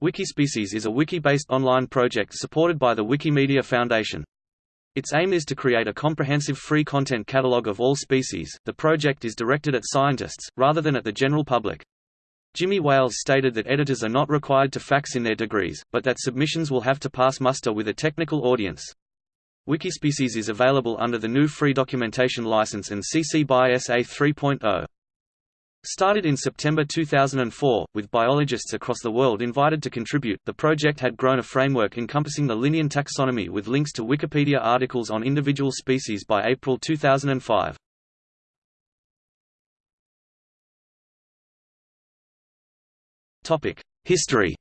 Wikispecies is a wiki-based online project supported by the Wikimedia Foundation. Its aim is to create a comprehensive free content catalog of all species. The project is directed at scientists, rather than at the general public. Jimmy Wales stated that editors are not required to fax in their degrees, but that submissions will have to pass muster with a technical audience. Wikispecies is available under the GNU Free Documentation License and CC BY SA 3.0. Started in September 2004, with biologists across the world invited to contribute, the project had grown a framework encompassing the Linnean taxonomy with links to Wikipedia articles on individual species by April 2005. History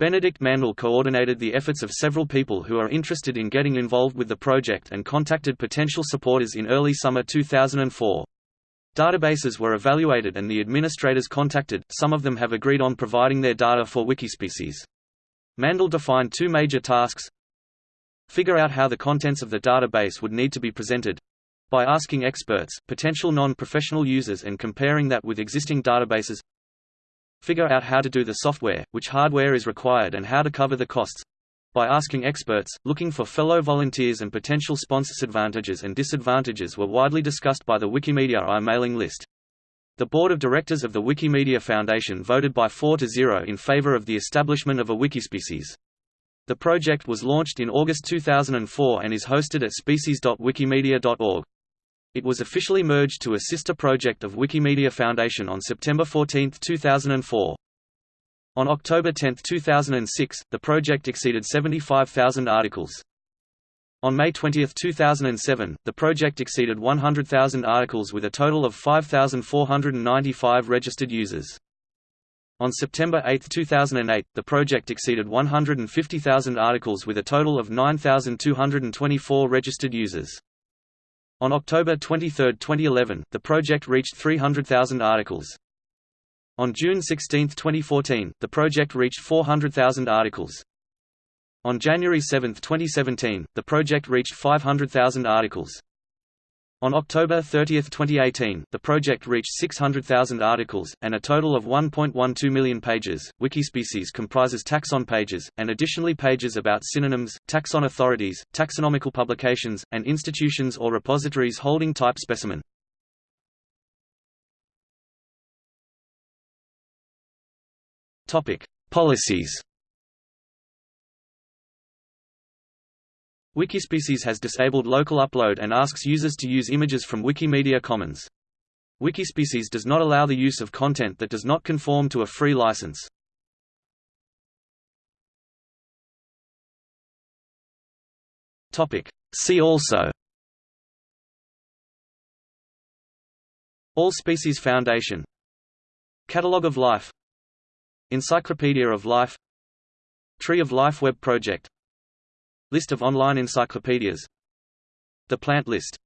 Benedikt Mandl coordinated the efforts of several people who are interested in getting involved with the project and contacted potential supporters in early summer 2004. Databases were evaluated and the administrators contacted, some of them have agreed on providing their data for Wikispecies. Mandl defined two major tasks Figure out how the contents of the database would need to be presented by asking experts, potential non-professional users and comparing that with existing databases Figure out how to do the software, which hardware is required and how to cover the costs. By asking experts, looking for fellow volunteers and potential sponsors advantages and disadvantages were widely discussed by the Wikimedia I mailing list. The board of directors of the Wikimedia Foundation voted by 4 to 0 in favor of the establishment of a wikispecies. The project was launched in August 2004 and is hosted at species.wikimedia.org. It was officially merged to a sister project of Wikimedia Foundation on September 14, 2004. On October 10, 2006, the project exceeded 75,000 articles. On May 20, 2007, the project exceeded 100,000 articles with a total of 5,495 registered users. On September 8, 2008, the project exceeded 150,000 articles with a total of 9,224 registered users. On October 23, 2011, the project reached 300,000 articles. On June 16, 2014, the project reached 400,000 articles. On January 7, 2017, the project reached 500,000 articles. On October 30, 2018, the project reached 600,000 articles, and a total of 1.12 million pages. Wikispecies comprises taxon pages, and additionally pages about synonyms, taxon authorities, taxonomical publications, and institutions or repositories holding type specimen. Policies Wikispecies has disabled local upload and asks users to use images from Wikimedia Commons. Wikispecies does not allow the use of content that does not conform to a free license. See also. All Species Foundation. Catalogue of Life. Encyclopedia of Life. Tree of Life Web Project List of online encyclopedias. The plant list